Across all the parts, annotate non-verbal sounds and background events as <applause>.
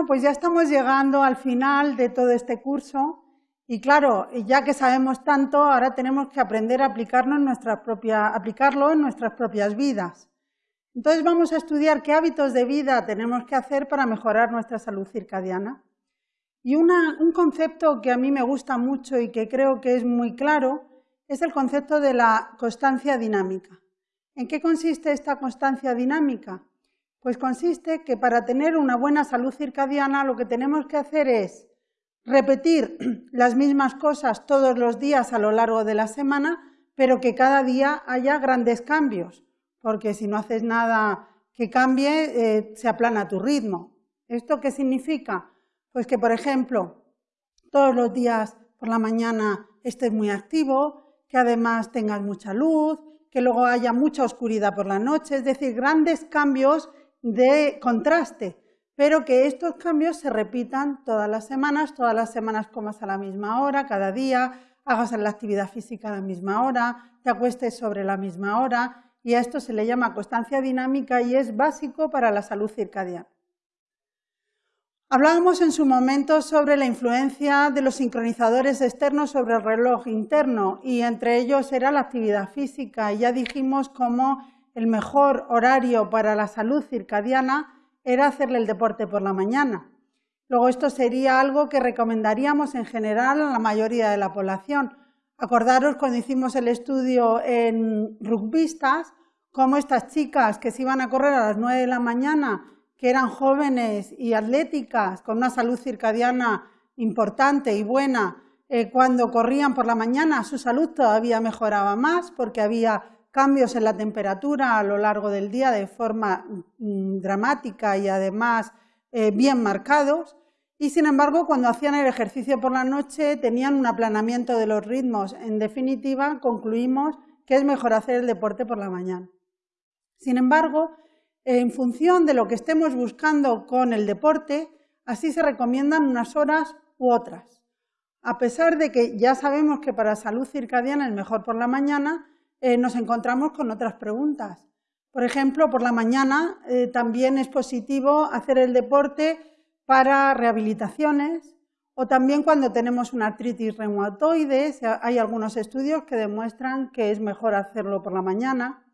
Bueno, pues ya estamos llegando al final de todo este curso y claro, ya que sabemos tanto, ahora tenemos que aprender a aplicarlo en nuestras propias vidas. Entonces vamos a estudiar qué hábitos de vida tenemos que hacer para mejorar nuestra salud circadiana. Y un concepto que a mí me gusta mucho y que creo que es muy claro es el concepto de la constancia dinámica. ¿En qué consiste esta constancia dinámica? Pues consiste que para tener una buena salud circadiana lo que tenemos que hacer es repetir <clears throat> las mismas cosas todos los días a lo largo de la semana, pero que cada día haya grandes cambios, porque si no haces nada que cambie, eh, se aplana tu ritmo. ¿Esto qué significa? Pues que, por ejemplo, todos los días por la mañana estés muy activo, que además tengas mucha luz, que luego haya mucha oscuridad por la noche, es decir, grandes cambios de contraste, pero que estos cambios se repitan todas las semanas, todas las semanas comas a la misma hora, cada día, hagas la actividad física a la misma hora, te acuestes sobre la misma hora, y a esto se le llama constancia dinámica y es básico para la salud circadiana. Hablábamos en su momento sobre la influencia de los sincronizadores externos sobre el reloj interno y entre ellos era la actividad física. Ya dijimos cómo el mejor horario para la salud circadiana era hacerle el deporte por la mañana. Luego esto sería algo que recomendaríamos en general a la mayoría de la población. Acordaros cuando hicimos el estudio en rugbistas, cómo estas chicas que se iban a correr a las 9 de la mañana, que eran jóvenes y atléticas, con una salud circadiana importante y buena, eh, cuando corrían por la mañana su salud todavía mejoraba más porque había cambios en la temperatura a lo largo del día de forma mm, dramática y además eh, bien marcados. Y sin embargo, cuando hacían el ejercicio por la noche tenían un aplanamiento de los ritmos. En definitiva, concluimos que es mejor hacer el deporte por la mañana. Sin embargo, en función de lo que estemos buscando con el deporte, así se recomiendan unas horas u otras. A pesar de que ya sabemos que para salud circadiana es mejor por la mañana, eh, nos encontramos con otras preguntas. Por ejemplo, por la mañana eh, también es positivo hacer el deporte para rehabilitaciones o también cuando tenemos una artritis reumatoide. Hay algunos estudios que demuestran que es mejor hacerlo por la mañana.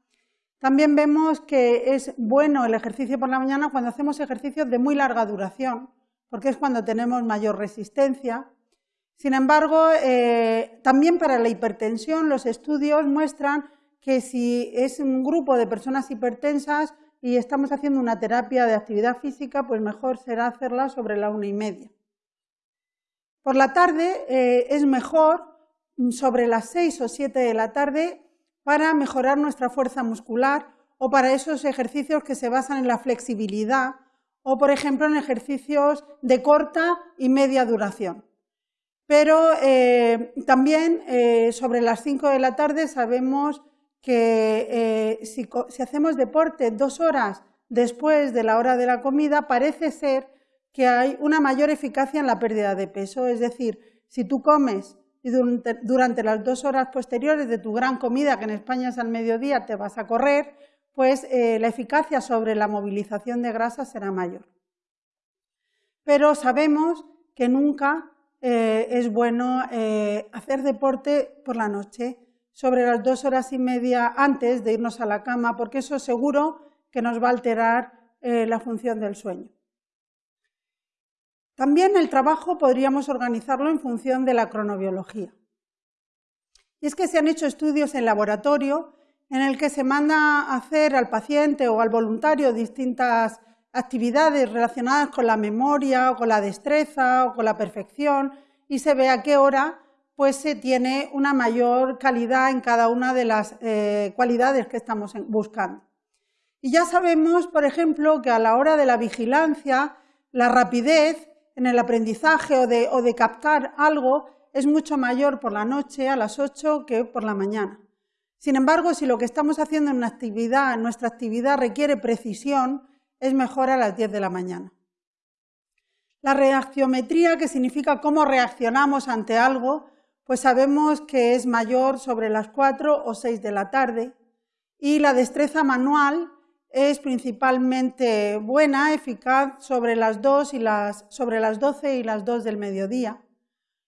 También vemos que es bueno el ejercicio por la mañana cuando hacemos ejercicios de muy larga duración, porque es cuando tenemos mayor resistencia. Sin embargo, eh, también para la hipertensión los estudios muestran que si es un grupo de personas hipertensas y estamos haciendo una terapia de actividad física, pues mejor será hacerla sobre la una y media. Por la tarde eh, es mejor sobre las seis o siete de la tarde para mejorar nuestra fuerza muscular o para esos ejercicios que se basan en la flexibilidad o, por ejemplo, en ejercicios de corta y media duración. Pero eh, también eh, sobre las 5 de la tarde sabemos que eh, si, hacemos deporte dos horas después de la hora de la comida, parece ser que hay una mayor eficacia en la pérdida de peso. Es decir, si tú comes y durante, las dos horas posteriores de tu gran comida, que en España es al mediodía, te vas a correr, pues la eficacia sobre la movilización de grasa será mayor. Pero sabemos que nunca eh, es bueno eh, hacer deporte por la noche, sobre las dos horas y media antes de irnos a la cama, porque eso seguro que nos va a alterar eh, la función del sueño. También el trabajo podríamos organizarlo en función de la cronobiología. Y es que se han hecho estudios en laboratorio en el que se manda a hacer al paciente o al voluntario distintas actividades relacionadas con la memoria o con la destreza o con la perfección y se ve a qué hora pues se tiene una mayor calidad en cada una de las eh, cualidades que estamos buscando. Y ya sabemos, por ejemplo, que a la hora de la vigilancia, la rapidez en el aprendizaje o de, o de captar algo es mucho mayor por la noche a las 8 que por la mañana. Sin embargo, si lo que estamos haciendo en, una actividad, en nuestra actividad requiere precisión, es mejor a las 10 de la mañana. La reaccionmetría, que significa cómo reaccionamos ante algo, pues sabemos que es mayor sobre las 4 o 6 de la tarde. Y la destreza manual es principalmente buena, eficaz sobre las 2 y las, sobre las 12 y las 2 del mediodía.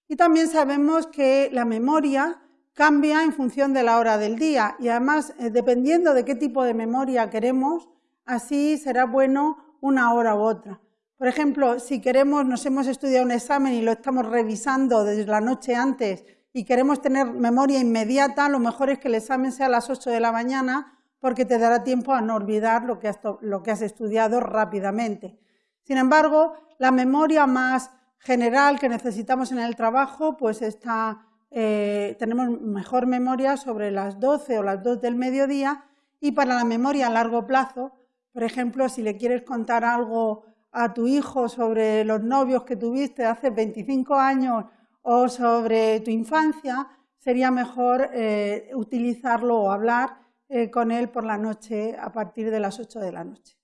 Y también sabemos que la memoria cambia en función de la hora del día y además, eh, dependiendo de qué tipo de memoria queremos, así será bueno una hora u otra. Por ejemplo, si queremos, nos hemos estudiado un examen y lo estamos revisando desde la noche antes y queremos tener memoria inmediata, lo mejor es que el examen sea a las 8 de la mañana porque te dará tiempo a no olvidar lo que has, estudiado rápidamente. Sin embargo, la memoria más general que necesitamos en el trabajo, pues está, eh, tenemos mejor memoria sobre las 12 o las 2 del mediodía y para la memoria a largo plazo, por ejemplo, si le quieres contar algo a tu hijo sobre los novios que tuviste hace 25 años o sobre tu infancia, sería mejor eh, utilizarlo o hablar eh, con él por la noche a partir de las 8 de la noche.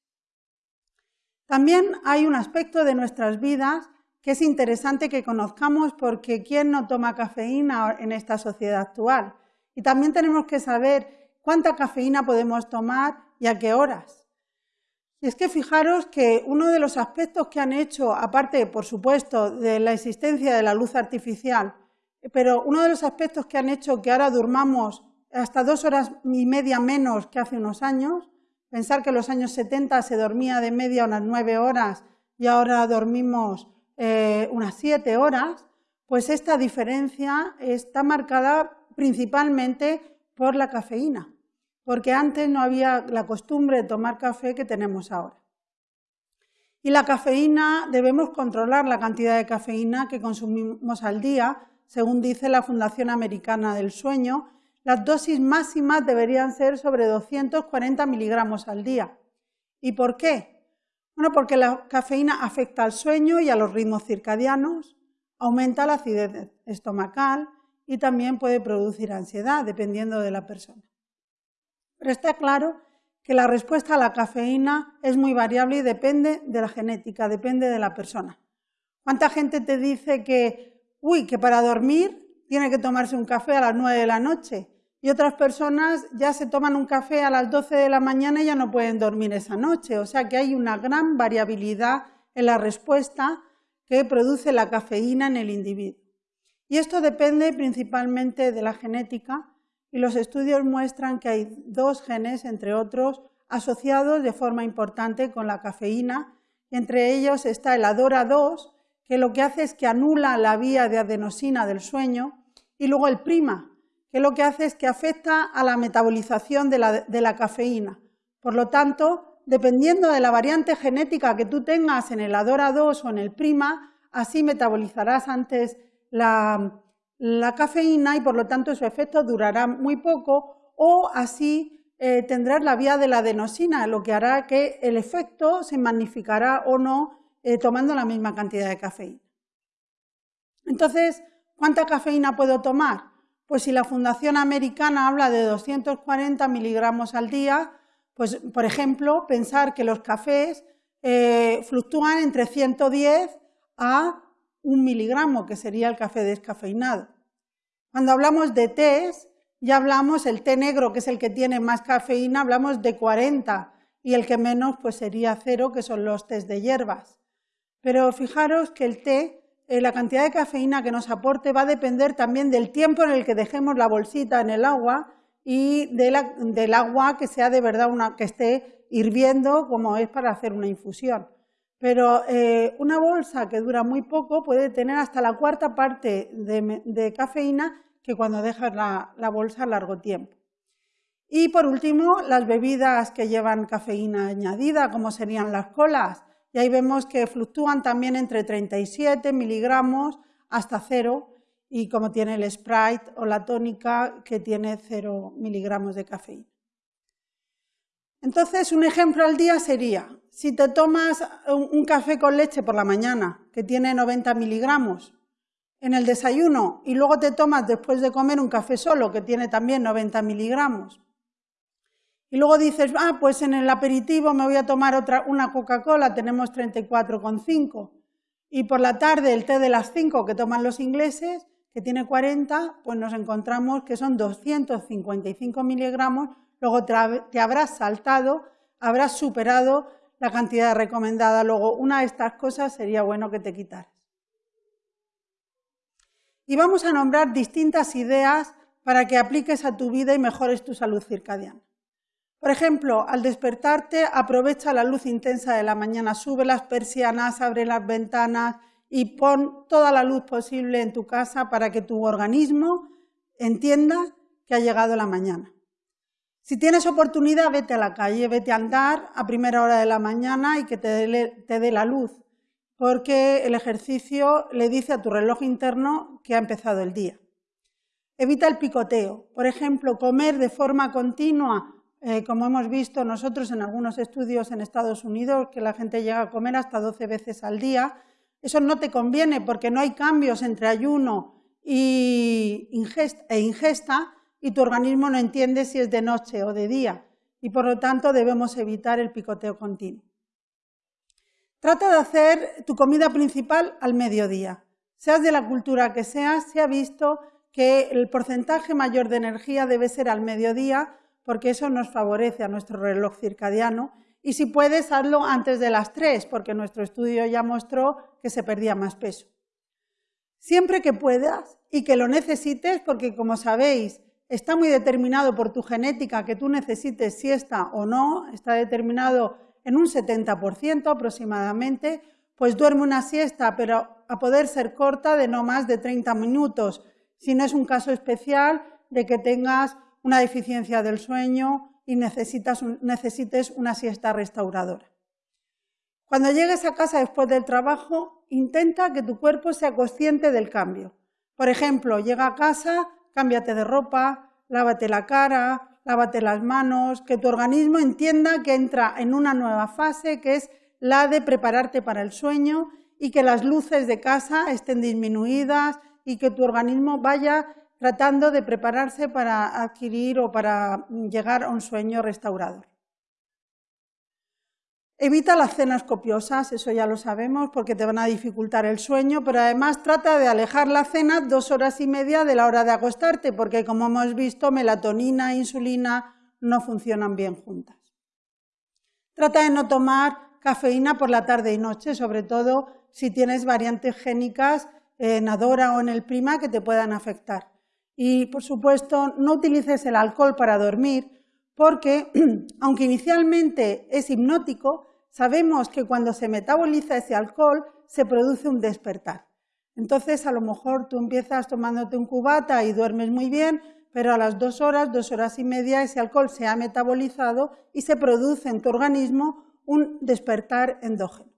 También hay un aspecto de nuestras vidas que es interesante que conozcamos porque ¿quién no toma cafeína en esta sociedad actual? Y también tenemos que saber cuánta cafeína podemos tomar y a qué horas. Y es que fijaros que uno de los aspectos que han hecho, aparte, por supuesto, de la existencia de la luz artificial, pero uno de los aspectos que han hecho que ahora durmamos hasta dos horas y media menos que hace unos años, pensar que en los años 70 se dormía de media unas nueve horas y ahora dormimos eh, unas siete horas, pues esta diferencia está marcada principalmente por la cafeína, porque antes no había la costumbre de tomar café que tenemos ahora. Y la cafeína, debemos controlar la cantidad de cafeína que consumimos al día, según dice la Fundación Americana del Sueño, las dosis máximas deberían ser sobre 240 miligramos al día. ¿Y por qué? Bueno, porque la cafeína afecta al sueño y a los ritmos circadianos, aumenta la acidez estomacal y también puede producir ansiedad, dependiendo de la persona. Pero está claro que la respuesta a la cafeína es muy variable y depende de la genética, depende de la persona. ¿Cuánta gente te dice que, uy, que para dormir tiene que tomarse un café a las 9 de la noche? y otras personas ya se toman un café a las 12 de la mañana y ya no pueden dormir esa noche. O sea que hay una gran variabilidad en la respuesta que produce la cafeína en el individuo. Y esto depende principalmente de la genética y los estudios muestran que hay dos genes, entre otros, asociados de forma importante con la cafeína. Entre ellos está el ADORA2, que lo que hace es que anula la vía de adenosina del sueño, y luego el prima, que lo que hace es que afecta a la metabolización de la, cafeína. Por lo tanto, dependiendo de la variante genética que tú tengas en el ADORA 2 o en el PRIMA, así metabolizarás antes la, cafeína y por lo tanto su efecto durará muy poco o así eh, tendrás la vía de la adenosina, lo que hará que el efecto se magnificará o no eh, tomando la misma cantidad de cafeína. Entonces, ¿cuánta cafeína puedo tomar? Pues si la Fundación Americana habla de 240 miligramos al día, pues por ejemplo, pensar que los cafés eh, fluctúan entre 110 a un miligramo, que sería el café descafeinado. Cuando hablamos de tés, ya hablamos, el té negro, que es el que tiene más cafeína, hablamos de 40, y el que menos, pues sería cero, que son los tés de hierbas. Pero fijaros que el té eh, la cantidad de cafeína que nos aporte va a depender también del tiempo en el que dejemos la bolsita en el agua y del agua que sea de verdad una que esté hirviendo como es para hacer una infusión. Pero eh, una bolsa que dura muy poco puede tener hasta la cuarta parte de, cafeína que cuando dejas la bolsa a largo tiempo. Y por último, las bebidas que llevan cafeína añadida, como serían las colas, y ahí vemos que fluctúan también entre 37 miligramos hasta cero, y como tiene el Sprite o la tónica que tiene 0 miligramos de cafeína. Entonces, un ejemplo al día sería, si te tomas un café con leche por la mañana, que tiene 90 miligramos, en el desayuno, y luego te tomas después de comer un café solo, que tiene también 90 miligramos, y luego dices, ah, pues en el aperitivo me voy a tomar otra, una Coca-Cola, tenemos 34,5. Y por la tarde el té de las 5 que toman los ingleses, que tiene 40, pues nos encontramos que son 255 miligramos, luego te habrás saltado habrás superado la cantidad recomendada. Luego, una de estas cosas sería bueno que te quitaras. Y vamos a nombrar distintas ideas para que apliques a tu vida y mejores tu salud circadiana. Por ejemplo, al despertarte, aprovecha la luz intensa de la mañana, sube las persianas, abre las ventanas y pon toda la luz posible en tu casa para que tu organismo entienda que ha llegado la mañana. Si tienes oportunidad, vete a la calle, vete a andar a primera hora de la mañana y que te dé, la luz, porque el ejercicio le dice a tu reloj interno que ha empezado el día. Evita el picoteo. Por ejemplo, comer de forma continua, eh, como hemos visto nosotros en algunos estudios en Estados Unidos, que la gente llega a comer hasta 12 veces al día. Eso no te conviene porque no hay cambios entre ayuno e ingesta y tu organismo no entiende si es de noche o de día y por lo tanto debemos evitar el picoteo continuo. Trata de hacer tu comida principal al mediodía. Seas de la cultura que seas, se ha visto que el porcentaje mayor de energía debe ser al mediodía porque eso nos favorece a nuestro reloj circadiano y si puedes hazlo antes de las 3 porque nuestro estudio ya mostró que se perdía más peso. Siempre que puedas y que lo necesites porque como sabéis está muy determinado por tu genética que tú necesites siesta o no, está determinado en un 70% aproximadamente, pues duerme una siesta, pero a poder ser corta de no más de 30 minutos, si no es un caso especial de que tengas una deficiencia del sueño y necesites una siesta restauradora. Cuando llegues a casa después del trabajo, intenta que tu cuerpo sea consciente del cambio. Por ejemplo, llega a casa, cámbiate de ropa, lávate la cara, lávate las manos, que tu organismo entienda que entra en una nueva fase que es la de prepararte para el sueño y que las luces de casa estén disminuidas y que tu organismo vaya tratando de prepararse para adquirir o para llegar a un sueño restaurador. Evita las cenas copiosas, eso ya lo sabemos, porque te van a dificultar el sueño, pero además trata de alejar la cena dos horas y media de la hora de acostarte, porque como hemos visto, melatonina e insulina no funcionan bien juntas. Trata de no tomar cafeína por la tarde y noche, sobre todo si tienes variantes génicas en Adora o en el Prima que te puedan afectar. Y, por supuesto, no utilices el alcohol para dormir, porque <clears throat> aunque inicialmente es hipnótico, sabemos que cuando se metaboliza ese alcohol se produce un despertar. Entonces, a lo mejor tú empiezas tomándote un cubata y duermes muy bien, pero a las dos horas, dos horas y media, ese alcohol se ha metabolizado y se produce en tu organismo un despertar endógeno.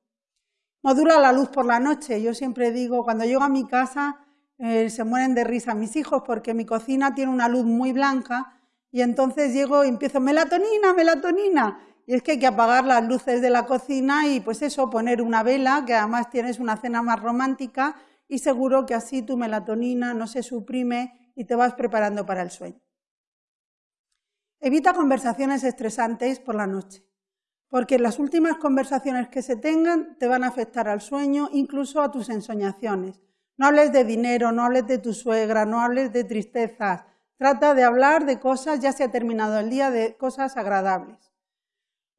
Modula la luz por la noche. Yo siempre digo, cuando llego a mi casa, eh, se mueren de risa mis hijos porque mi cocina tiene una luz muy blanca y entonces llego y empiezo, melatonina, melatonina. Y es que hay que apagar las luces de la cocina y pues eso, poner una vela, que además tienes una cena más romántica y seguro que así tu melatonina no se suprime y te vas preparando para el sueño. Evita conversaciones estresantes por la noche, porque las últimas conversaciones que se tengan te van a afectar al sueño, incluso a tus ensoñaciones. No hables de dinero, no hables de tu suegra, no hables de tristezas, Trata de hablar de cosas, ya se ha terminado el día, de cosas agradables.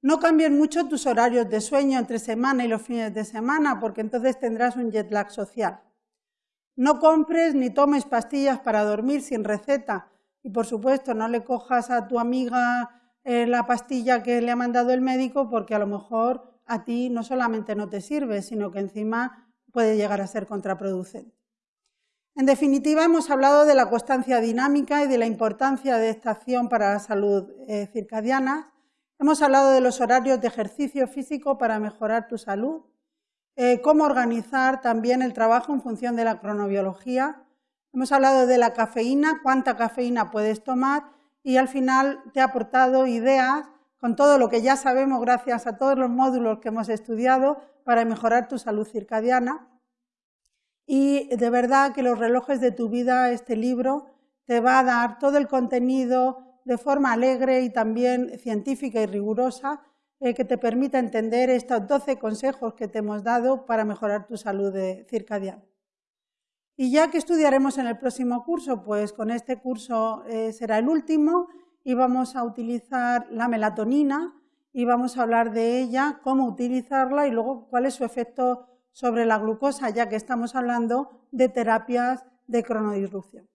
No cambien mucho tus horarios de sueño entre semana y los fines de semana, porque entonces tendrás un jet lag social. No compres ni tomes pastillas para dormir sin receta. Y por supuesto, no le cojas a tu amiga eh, la pastilla que le ha mandado el médico, porque a lo mejor a ti no solamente no te sirve, sino que encima puede llegar a ser contraproducente. En definitiva, hemos hablado de la constancia dinámica y de la importancia de esta acción para la salud eh, circadiana. Hemos hablado de los horarios de ejercicio físico para mejorar tu salud, eh, cómo organizar también el trabajo en función de la cronobiología. Hemos hablado de la cafeína, cuánta cafeína puedes tomar y al final te he aportado ideas con todo lo que ya sabemos gracias a todos los módulos que hemos estudiado para mejorar tu salud circadiana. Y de verdad que los relojes de tu vida, este libro, te va a dar todo el contenido de forma alegre y también científica y rigurosa eh, que te permita entender estos 12 consejos que te hemos dado para mejorar tu salud circadiana. Y ya que estudiaremos en el próximo curso, pues con este curso eh, será el último y vamos a utilizar la melatonina y vamos a hablar de ella, cómo utilizarla y luego cuál es su efecto sobre la glucosa, ya que estamos hablando de terapias de cronodisrupción.